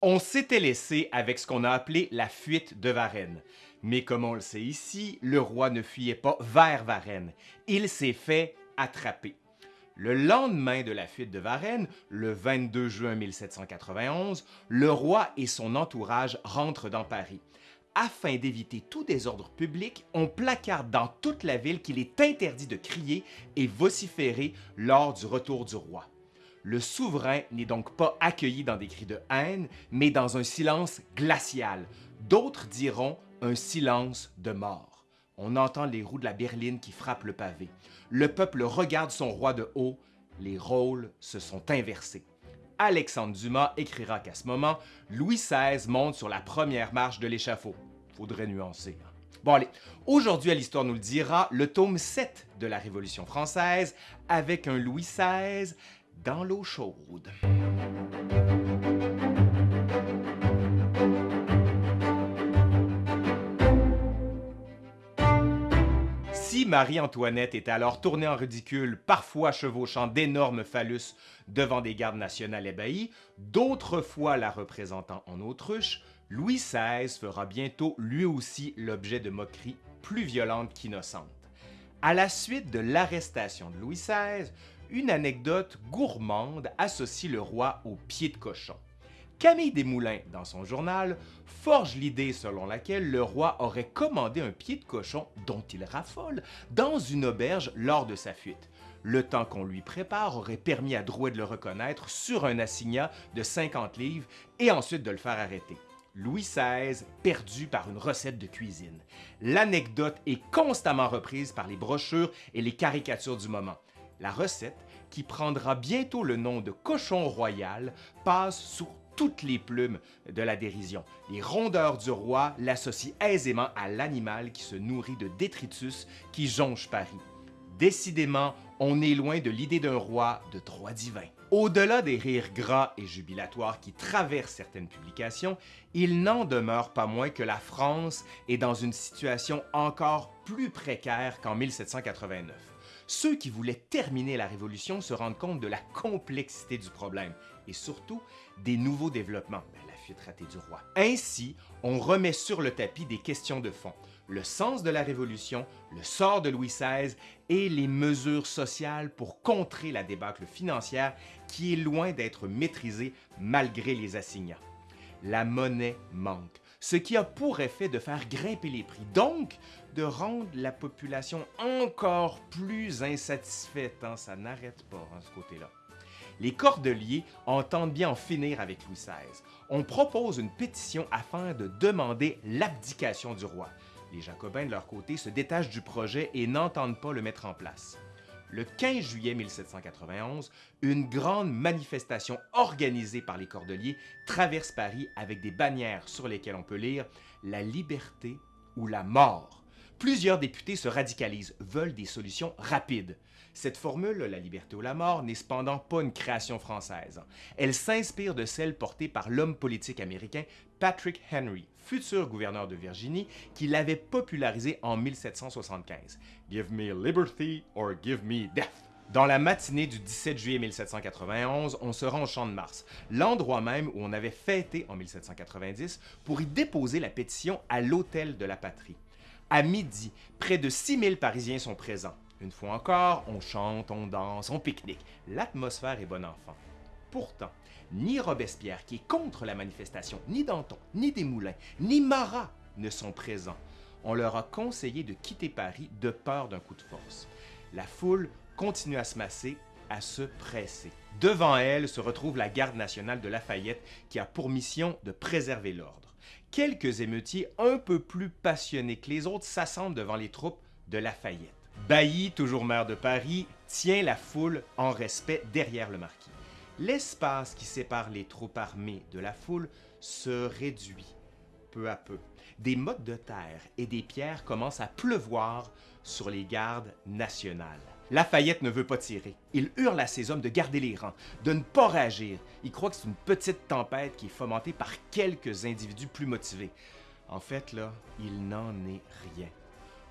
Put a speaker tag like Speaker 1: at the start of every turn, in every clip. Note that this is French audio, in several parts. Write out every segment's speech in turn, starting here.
Speaker 1: On s'était laissé avec ce qu'on a appelé la fuite de Varennes. Mais comme on le sait ici, le roi ne fuyait pas vers Varennes. Il s'est fait attraper. Le lendemain de la fuite de Varennes, le 22 juin 1791, le roi et son entourage rentrent dans Paris. Afin d'éviter tout désordre public, on placarde dans toute la ville qu'il est interdit de crier et vociférer lors du retour du roi. Le souverain n'est donc pas accueilli dans des cris de haine, mais dans un silence glacial. D'autres diront un silence de mort. On entend les roues de la berline qui frappent le pavé. Le peuple regarde son roi de haut. Les rôles se sont inversés. Alexandre Dumas écrira qu'à ce moment, Louis XVI monte sur la première marche de l'échafaud. Faudrait nuancer. Hein. Bon allez, aujourd'hui à l'Histoire nous le dira, le tome 7 de la Révolution française avec un Louis XVI dans l'eau chaude. Marie-Antoinette était alors tournée en ridicule, parfois chevauchant d'énormes phallus devant des gardes nationales ébahis, d'autres fois la représentant en autruche, Louis XVI fera bientôt lui aussi l'objet de moqueries plus violentes qu'innocentes. À la suite de l'arrestation de Louis XVI, une anecdote gourmande associe le roi au pied de cochon. Camille Desmoulins, dans son journal, forge l'idée selon laquelle le roi aurait commandé un pied de cochon dont il raffole dans une auberge lors de sa fuite. Le temps qu'on lui prépare aurait permis à Drouet de le reconnaître sur un assignat de 50 livres et ensuite de le faire arrêter. Louis XVI perdu par une recette de cuisine. L'anecdote est constamment reprise par les brochures et les caricatures du moment. La recette, qui prendra bientôt le nom de cochon royal, passe sous toutes les plumes de la dérision. Les rondeurs du roi l'associent aisément à l'animal qui se nourrit de détritus qui jonche Paris. Décidément, on est loin de l'idée d'un roi de droit divin. Au-delà des rires gras et jubilatoires qui traversent certaines publications, il n'en demeure pas moins que la France est dans une situation encore plus précaire qu'en 1789 ceux qui voulaient terminer la Révolution se rendent compte de la complexité du problème et surtout des nouveaux développements, ben. Ainsi, on remet sur le tapis des questions de fond, le sens de la Révolution, le sort de Louis XVI et les mesures sociales pour contrer la débâcle financière qui est loin d'être maîtrisée malgré les assignats. La monnaie manque, ce qui a pour effet de faire grimper les prix, donc de rendre la population encore plus insatisfaite. Hein. Ça n'arrête pas, hein, ce côté-là. Les Cordeliers entendent bien en finir avec Louis XVI. On propose une pétition afin de demander l'abdication du roi. Les Jacobins, de leur côté, se détachent du projet et n'entendent pas le mettre en place. Le 15 juillet 1791, une grande manifestation organisée par les Cordeliers traverse Paris avec des bannières sur lesquelles on peut lire « La liberté ou la mort ». Plusieurs députés se radicalisent, veulent des solutions rapides. Cette formule, la liberté ou la mort, n'est cependant pas une création française. Elle s'inspire de celle portée par l'homme politique américain Patrick Henry, futur gouverneur de Virginie, qui l'avait popularisée en 1775. Give me liberty or give me death. Dans la matinée du 17 juillet 1791, on se rend au Champ de Mars, l'endroit même où on avait fêté en 1790 pour y déposer la pétition à l'Hôtel de la Patrie. À midi, près de 6000 Parisiens sont présents. Une fois encore, on chante, on danse, on pique-nique. L'atmosphère est bon enfant. Pourtant, ni Robespierre, qui est contre la manifestation, ni Danton, ni Desmoulins, ni Marat ne sont présents. On leur a conseillé de quitter Paris de peur d'un coup de force. La foule continue à se masser, à se presser. Devant elle se retrouve la garde nationale de Lafayette qui a pour mission de préserver l'ordre quelques émeutiers un peu plus passionnés que les autres s'assemblent devant les troupes de Lafayette. Bailly, toujours maire de Paris, tient la foule en respect derrière le marquis. L'espace qui sépare les troupes armées de la foule se réduit peu à peu. Des mottes de terre et des pierres commencent à pleuvoir sur les gardes nationales. Lafayette ne veut pas tirer. Il hurle à ses hommes de garder les rangs, de ne pas réagir. Il croit que c'est une petite tempête qui est fomentée par quelques individus plus motivés. En fait, là, il n'en est rien.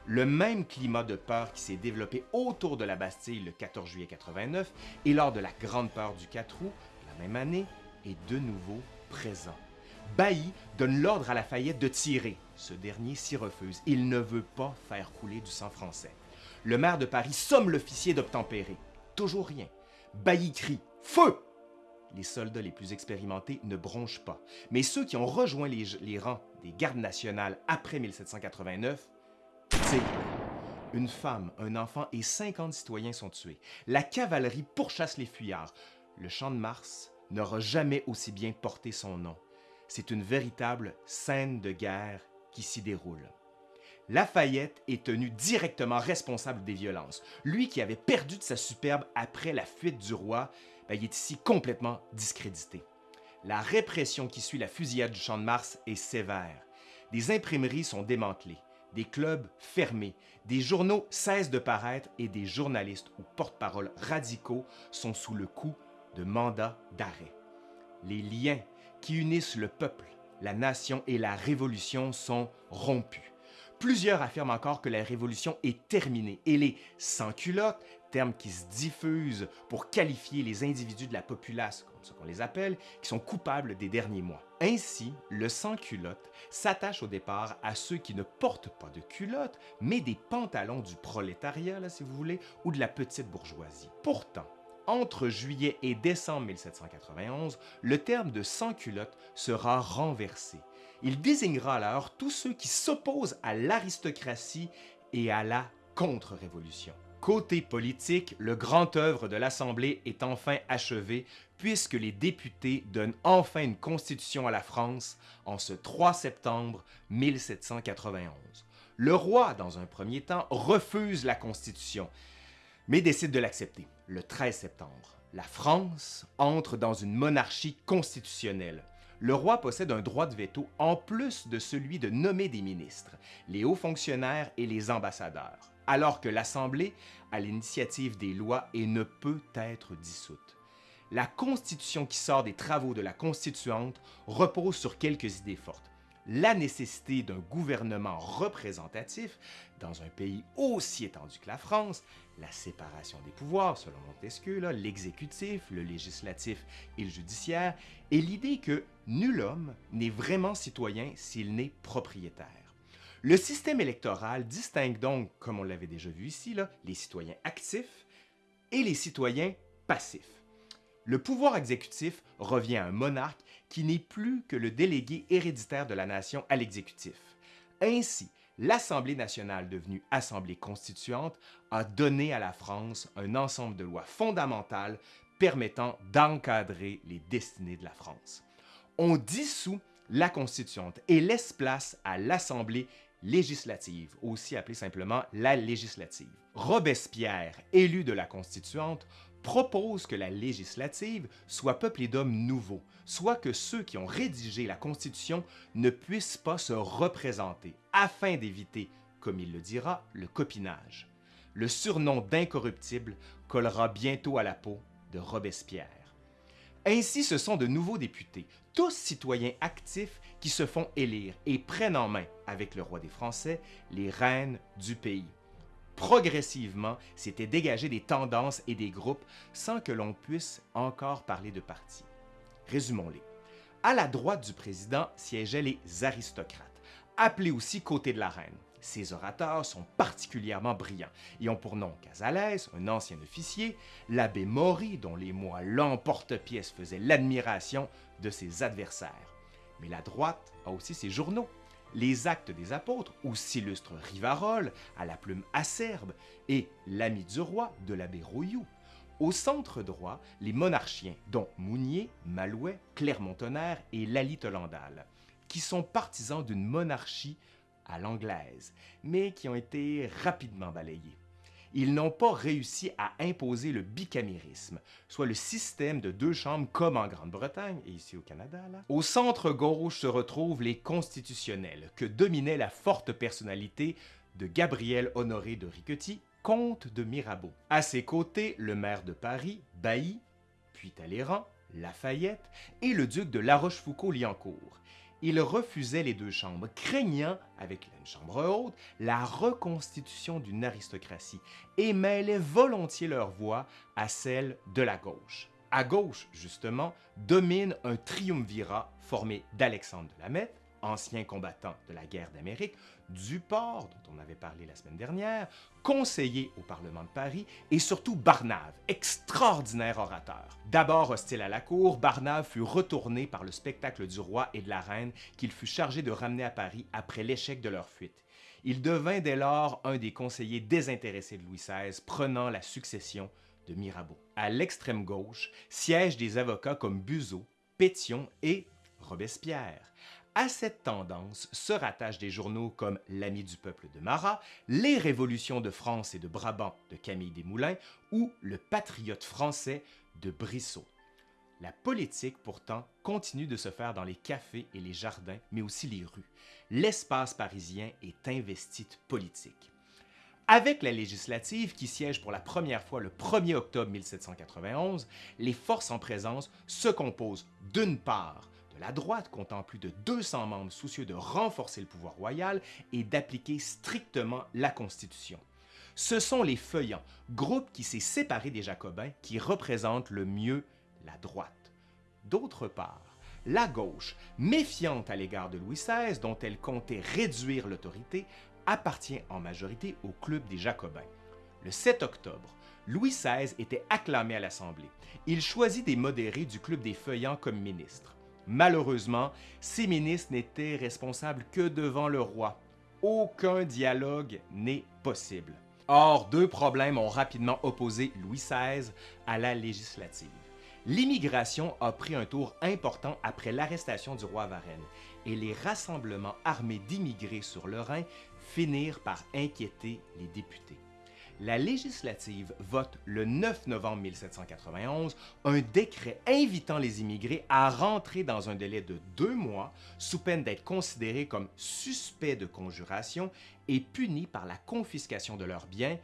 Speaker 1: Le même climat de peur qui s'est développé autour de la Bastille le 14 juillet 89 et lors de la Grande Peur du 4 août, la même année, est de nouveau présent. Bailly donne l'ordre à Lafayette de tirer. Ce dernier s'y refuse. Il ne veut pas faire couler du sang français. Le maire de Paris somme l'officier d'obtempérer. Toujours rien. Bailly crie Feu Les soldats les plus expérimentés ne bronchent pas, mais ceux qui ont rejoint les, les rangs des gardes nationales après 1789 Une femme, un enfant et 50 citoyens sont tués. La cavalerie pourchasse les fuyards. Le champ de Mars n'aura jamais aussi bien porté son nom. C'est une véritable scène de guerre qui s'y déroule. Lafayette est tenu directement responsable des violences. Lui qui avait perdu de sa superbe après la fuite du roi, ben, il est ici complètement discrédité. La répression qui suit la fusillade du Champ de Mars est sévère. Des imprimeries sont démantelées, des clubs fermés, des journaux cessent de paraître et des journalistes ou porte-parole radicaux sont sous le coup de mandats d'arrêt. Les liens qui unissent le peuple, la nation et la révolution sont rompus. Plusieurs affirment encore que la révolution est terminée et les sans-culottes, terme qui se diffuse pour qualifier les individus de la populace, comme ce qu'on les appelle, qui sont coupables des derniers mois. Ainsi, le sans-culotte s'attache au départ à ceux qui ne portent pas de culottes, mais des pantalons du prolétariat, là, si vous voulez, ou de la petite bourgeoisie. Pourtant, entre juillet et décembre 1791, le terme de sans-culotte sera renversé. Il désignera alors tous ceux qui s'opposent à l'aristocratie et à la contre-révolution. Côté politique, le grand œuvre de l'Assemblée est enfin achevé puisque les députés donnent enfin une constitution à la France en ce 3 septembre 1791. Le roi, dans un premier temps, refuse la constitution, mais décide de l'accepter le 13 septembre. La France entre dans une monarchie constitutionnelle. Le roi possède un droit de veto en plus de celui de nommer des ministres, les hauts fonctionnaires et les ambassadeurs, alors que l'Assemblée a l'initiative des lois et ne peut être dissoute. La Constitution qui sort des travaux de la Constituante repose sur quelques idées fortes la nécessité d'un gouvernement représentatif dans un pays aussi étendu que la France, la séparation des pouvoirs selon Montesquieu, l'exécutif, le législatif et le judiciaire, et l'idée que nul homme n'est vraiment citoyen s'il n'est propriétaire. Le système électoral distingue donc, comme on l'avait déjà vu ici, les citoyens actifs et les citoyens passifs. Le pouvoir exécutif revient à un monarque qui n'est plus que le délégué héréditaire de la nation à l'exécutif. Ainsi, l'Assemblée nationale, devenue Assemblée constituante, a donné à la France un ensemble de lois fondamentales permettant d'encadrer les destinées de la France. On dissout la constituante et laisse place à l'Assemblée législative, aussi appelée simplement la législative. Robespierre, élu de la constituante, propose que la législative soit peuplée d'hommes nouveaux, soit que ceux qui ont rédigé la Constitution ne puissent pas se représenter, afin d'éviter, comme il le dira, le copinage. Le surnom d'incorruptible collera bientôt à la peau de Robespierre. Ainsi, ce sont de nouveaux députés, tous citoyens actifs qui se font élire et prennent en main, avec le roi des Français, les rênes du pays progressivement, s'étaient dégagé des tendances et des groupes sans que l'on puisse encore parler de parti. Résumons-les. À la droite du président siégeaient les aristocrates, appelés aussi côté de la reine. Ces orateurs sont particulièrement brillants et ont pour nom Casalès, un ancien officier, l'abbé Maury, dont les mois l'emporte-pièce faisaient l'admiration de ses adversaires. Mais la droite a aussi ses journaux, les actes des apôtres, ou s'illustre Rivarol, à la plume acerbe, et l'ami du roi de l'abbé Rouilloux. Au centre droit, les monarchiens, dont Mounier, Malouet, Clermont-Tonnerre et Lally Tolandal, qui sont partisans d'une monarchie à l'anglaise, mais qui ont été rapidement balayés ils n'ont pas réussi à imposer le bicamérisme, soit le système de deux chambres comme en Grande-Bretagne et ici au Canada. Au centre gauche se retrouvent les constitutionnels, que dominait la forte personnalité de Gabriel Honoré de Riquetti, comte de Mirabeau. À ses côtés, le maire de Paris, Bailly, puis Talleyrand, Lafayette et le duc de La Rochefoucauld-Liancourt, il refusait les deux chambres, craignant, avec une chambre haute, la reconstitution d'une aristocratie, et mêlait volontiers leur voix à celle de la gauche. À gauche, justement, domine un triumvirat formé d'Alexandre de Lameth, ancien combattant de la guerre d'Amérique, Duport, dont on avait parlé la semaine dernière, conseiller au Parlement de Paris, et surtout Barnave, extraordinaire orateur. D'abord hostile à la cour, Barnave fut retourné par le spectacle du roi et de la reine qu'il fut chargé de ramener à Paris après l'échec de leur fuite. Il devint dès lors un des conseillers désintéressés de Louis XVI, prenant la succession de Mirabeau. À l'extrême gauche siègent des avocats comme Buzeau, Pétion et Robespierre. À cette tendance se rattachent des journaux comme L'Ami du peuple de Marat, Les Révolutions de France et de Brabant de Camille Desmoulins ou Le Patriote français de Brissot. La politique, pourtant, continue de se faire dans les cafés et les jardins, mais aussi les rues. L'espace parisien est investi de politique. Avec la législative qui siège pour la première fois le 1er octobre 1791, les forces en présence se composent d'une part la droite comptant plus de 200 membres soucieux de renforcer le pouvoir royal et d'appliquer strictement la Constitution. Ce sont les Feuillants, groupe qui s'est séparé des Jacobins, qui représentent le mieux la droite. D'autre part, la gauche, méfiante à l'égard de Louis XVI, dont elle comptait réduire l'autorité, appartient en majorité au Club des Jacobins. Le 7 octobre, Louis XVI était acclamé à l'Assemblée. Il choisit des modérés du Club des Feuillants comme ministres. Malheureusement, ces ministres n'étaient responsables que devant le roi. Aucun dialogue n'est possible. Or, deux problèmes ont rapidement opposé Louis XVI à la législative. L'immigration a pris un tour important après l'arrestation du roi Varennes et les rassemblements armés d'immigrés sur le Rhin finirent par inquiéter les députés la législative vote le 9 novembre 1791 un décret invitant les immigrés à rentrer dans un délai de deux mois sous peine d'être considérés comme suspects de conjuration et punis par la confiscation de leurs biens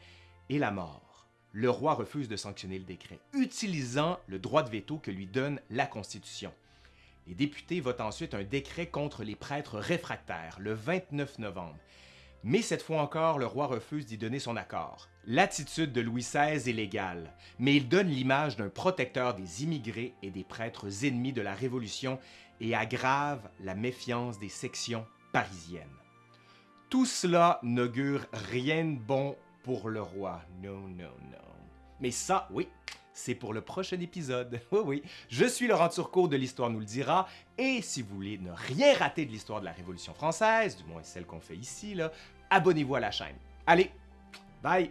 Speaker 1: et la mort. Le roi refuse de sanctionner le décret, utilisant le droit de veto que lui donne la Constitution. Les députés votent ensuite un décret contre les prêtres réfractaires le 29 novembre mais cette fois encore, le roi refuse d'y donner son accord. L'attitude de Louis XVI est légale, mais il donne l'image d'un protecteur des immigrés et des prêtres ennemis de la Révolution et aggrave la méfiance des sections parisiennes. Tout cela n'augure rien de bon pour le roi. Non, non, non. Mais ça, oui, c'est pour le prochain épisode. Oui, oui, je suis Laurent Turcot de l'Histoire nous le dira, et si vous voulez ne rien rater de l'histoire de la Révolution française, du moins celle qu'on fait ici, là, abonnez-vous à la chaîne. Allez, bye!